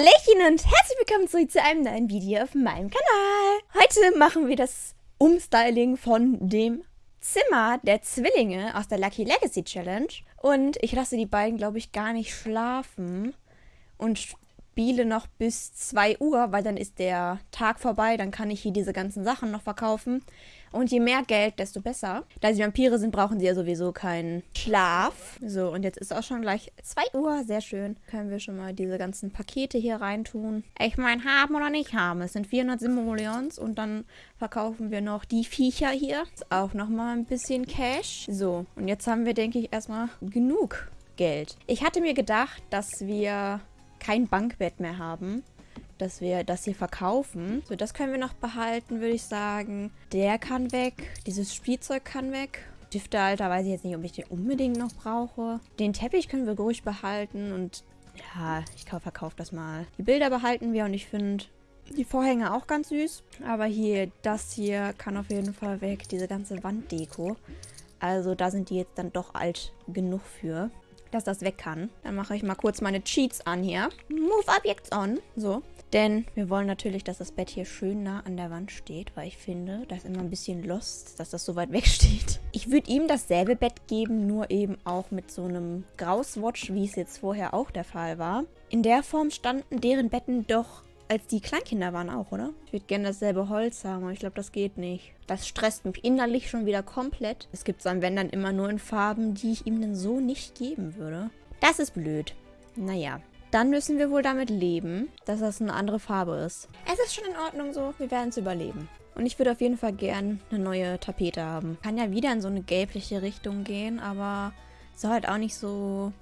Hallöchen und herzlich willkommen zurück zu einem neuen Video auf meinem Kanal. Heute machen wir das Umstyling von dem Zimmer der Zwillinge aus der Lucky Legacy Challenge. Und ich lasse die beiden, glaube ich, gar nicht schlafen und spiele noch bis 2 Uhr, weil dann ist der Tag vorbei, dann kann ich hier diese ganzen Sachen noch verkaufen. Und je mehr Geld, desto besser. Da sie Vampire sind, brauchen sie ja sowieso keinen Schlaf. So, und jetzt ist auch schon gleich 2 Uhr. Sehr schön. Können wir schon mal diese ganzen Pakete hier reintun. Ich meine, haben oder nicht haben. Es sind 400 Simoleons und dann verkaufen wir noch die Viecher hier. Ist auch nochmal ein bisschen Cash. So, und jetzt haben wir, denke ich, erstmal genug Geld. Ich hatte mir gedacht, dass wir kein Bankbett mehr haben dass wir das hier verkaufen. So, das können wir noch behalten, würde ich sagen. Der kann weg. Dieses Spielzeug kann weg. Stiftehalter weiß ich jetzt nicht, ob ich den unbedingt noch brauche. Den Teppich können wir ruhig behalten und ja, ich verkaufe das mal. Die Bilder behalten wir und ich finde die Vorhänge auch ganz süß. Aber hier, das hier kann auf jeden Fall weg. Diese ganze Wanddeko. Also da sind die jetzt dann doch alt genug für, dass das weg kann. Dann mache ich mal kurz meine Cheats an hier. Move Objects on. So. Denn wir wollen natürlich, dass das Bett hier schön nah an der Wand steht, weil ich finde, da ist immer ein bisschen lost, dass das so weit weg steht. Ich würde ihm dasselbe Bett geben, nur eben auch mit so einem Grauswatch, wie es jetzt vorher auch der Fall war. In der Form standen deren Betten doch als die Kleinkinder waren auch, oder? Ich würde gerne dasselbe Holz haben, aber ich glaube, das geht nicht. Das stresst mich innerlich schon wieder komplett. Es gibt so wenn dann immer nur in Farben, die ich ihm dann so nicht geben würde. Das ist blöd. Naja, dann müssen wir wohl damit leben, dass das eine andere Farbe ist. Es ist schon in Ordnung so, wir werden es überleben. Und ich würde auf jeden Fall gern eine neue Tapete haben. Kann ja wieder in so eine gelbliche Richtung gehen, aber soll halt auch nicht so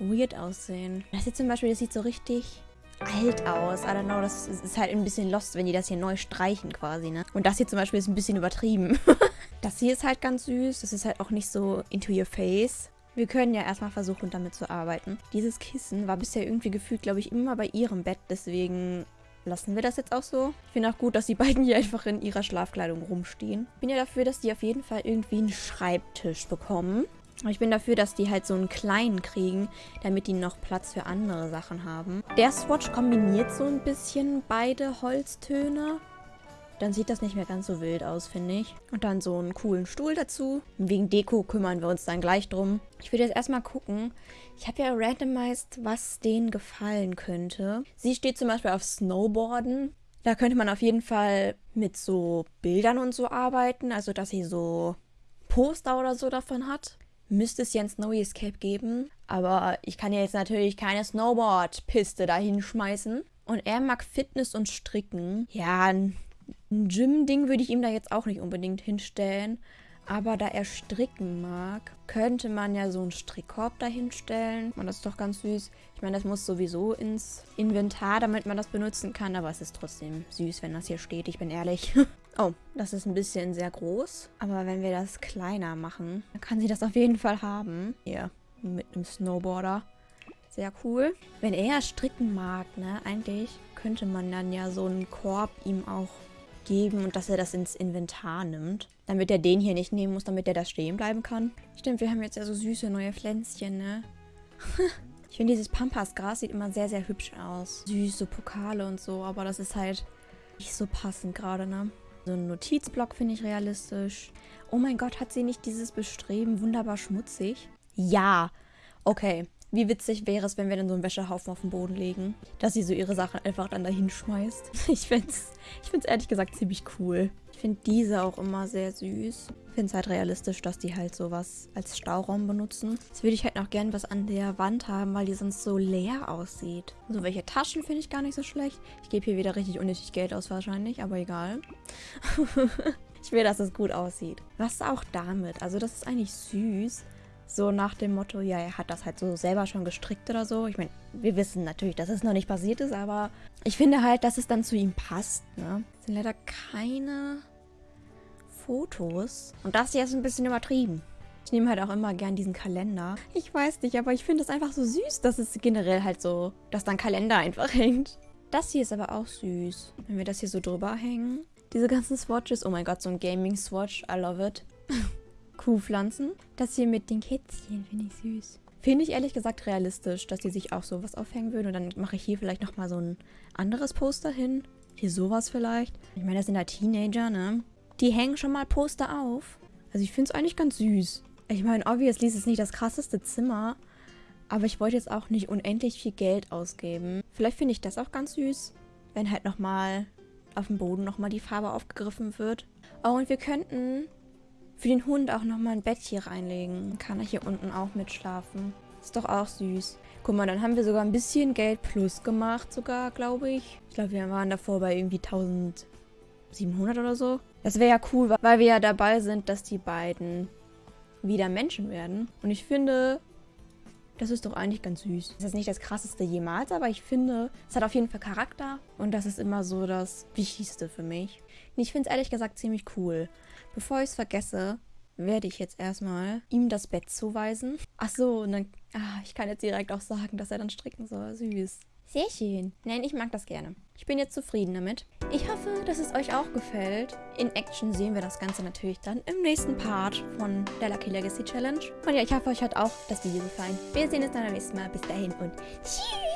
weird aussehen. Das hier zum Beispiel, das sieht so richtig alt aus. I don't know, das ist halt ein bisschen lost, wenn die das hier neu streichen quasi, ne? Und das hier zum Beispiel ist ein bisschen übertrieben. das hier ist halt ganz süß. Das ist halt auch nicht so into your face. Wir können ja erstmal versuchen, damit zu arbeiten. Dieses Kissen war bisher irgendwie gefühlt, glaube ich, immer bei ihrem Bett. Deswegen lassen wir das jetzt auch so. Ich finde auch gut, dass die beiden hier einfach in ihrer Schlafkleidung rumstehen. Ich bin ja dafür, dass die auf jeden Fall irgendwie einen Schreibtisch bekommen. Ich bin dafür, dass die halt so einen kleinen kriegen, damit die noch Platz für andere Sachen haben. Der Swatch kombiniert so ein bisschen beide Holztöne. Dann sieht das nicht mehr ganz so wild aus, finde ich. Und dann so einen coolen Stuhl dazu. Wegen Deko kümmern wir uns dann gleich drum. Ich würde jetzt erstmal gucken. Ich habe ja randomized, was denen gefallen könnte. Sie steht zum Beispiel auf Snowboarden. Da könnte man auf jeden Fall mit so Bildern und so arbeiten. Also, dass sie so Poster oder so davon hat. Müsste es ja ein Snowy Escape geben. Aber ich kann ja jetzt natürlich keine Snowboard-Piste da hinschmeißen. Und er mag Fitness und Stricken. Ja, ein Gym-Ding würde ich ihm da jetzt auch nicht unbedingt hinstellen. Aber da er stricken mag, könnte man ja so einen Strickkorb dahinstellen. Und das ist doch ganz süß. Ich meine, das muss sowieso ins Inventar, damit man das benutzen kann. Aber es ist trotzdem süß, wenn das hier steht. Ich bin ehrlich. oh, das ist ein bisschen sehr groß. Aber wenn wir das kleiner machen, dann kann sie das auf jeden Fall haben. Hier, mit einem Snowboarder. Sehr cool. Wenn er stricken mag, ne, eigentlich könnte man dann ja so einen Korb ihm auch geben und dass er das ins Inventar nimmt. Damit er den hier nicht nehmen muss, damit er da stehen bleiben kann. Stimmt, wir haben jetzt ja so süße neue Pflänzchen, ne? ich finde, dieses Pampasgras sieht immer sehr, sehr hübsch aus. Süße Pokale und so, aber das ist halt nicht so passend gerade, ne? So ein Notizblock finde ich realistisch. Oh mein Gott, hat sie nicht dieses Bestreben wunderbar schmutzig? Ja. Okay. Wie witzig wäre es, wenn wir dann so einen Wäschehaufen auf den Boden legen, dass sie so ihre Sachen einfach dann dahin schmeißt. Ich finde es ich find's ehrlich gesagt ziemlich cool. Ich finde diese auch immer sehr süß. Ich finde es halt realistisch, dass die halt sowas als Stauraum benutzen. Jetzt würde ich halt noch gern was an der Wand haben, weil die sonst so leer aussieht. So, welche Taschen finde ich gar nicht so schlecht. Ich gebe hier wieder richtig unnötig Geld aus wahrscheinlich, aber egal. ich will, dass es gut aussieht. Was auch damit? Also das ist eigentlich süß. So nach dem Motto, ja, er hat das halt so selber schon gestrickt oder so. Ich meine, wir wissen natürlich, dass es noch nicht passiert ist, aber ich finde halt, dass es dann zu ihm passt, ne? Es sind leider keine Fotos. Und das hier ist ein bisschen übertrieben. Ich nehme halt auch immer gern diesen Kalender. Ich weiß nicht, aber ich finde es einfach so süß, dass es generell halt so, dass dann Kalender einfach hängt. Das hier ist aber auch süß. Wenn wir das hier so drüber hängen. Diese ganzen Swatches. Oh mein Gott, so ein Gaming-Swatch. I love it. Kuhpflanzen. Das hier mit den Kätzchen finde ich süß. Finde ich ehrlich gesagt realistisch, dass die sich auch sowas aufhängen würden. Und dann mache ich hier vielleicht nochmal so ein anderes Poster hin. Hier sowas vielleicht. Ich meine, das sind ja Teenager, ne? Die hängen schon mal Poster auf. Also ich finde es eigentlich ganz süß. Ich meine, obviously ist es nicht das krasseste Zimmer. Aber ich wollte jetzt auch nicht unendlich viel Geld ausgeben. Vielleicht finde ich das auch ganz süß. Wenn halt nochmal auf dem Boden nochmal die Farbe aufgegriffen wird. Oh, und wir könnten für den Hund auch nochmal ein Bett hier reinlegen. Dann kann er hier unten auch mitschlafen. Ist doch auch süß. Guck mal, dann haben wir sogar ein bisschen Geld plus gemacht sogar, glaube ich. Ich glaube, wir waren davor bei irgendwie 1700 oder so. Das wäre ja cool, weil wir ja dabei sind, dass die beiden wieder Menschen werden. Und ich finde, das ist doch eigentlich ganz süß. Das ist nicht das krasseste jemals, aber ich finde, es hat auf jeden Fall Charakter. Und das ist immer so das Wichtigste für mich. Und ich finde es ehrlich gesagt ziemlich cool. Bevor ich es vergesse, werde ich jetzt erstmal ihm das Bett zuweisen. Ach so, und dann, ah, ich kann jetzt direkt auch sagen, dass er dann stricken soll. Süß. Sehr schön. Nein, ich mag das gerne. Ich bin jetzt zufrieden damit. Ich hoffe, dass es euch auch gefällt. In Action sehen wir das Ganze natürlich dann im nächsten Part von der Lucky Legacy Challenge. Und ja, ich hoffe, euch hat auch das Video gefallen. Wir sehen uns dann beim nächsten Mal. Bis dahin und tschüss!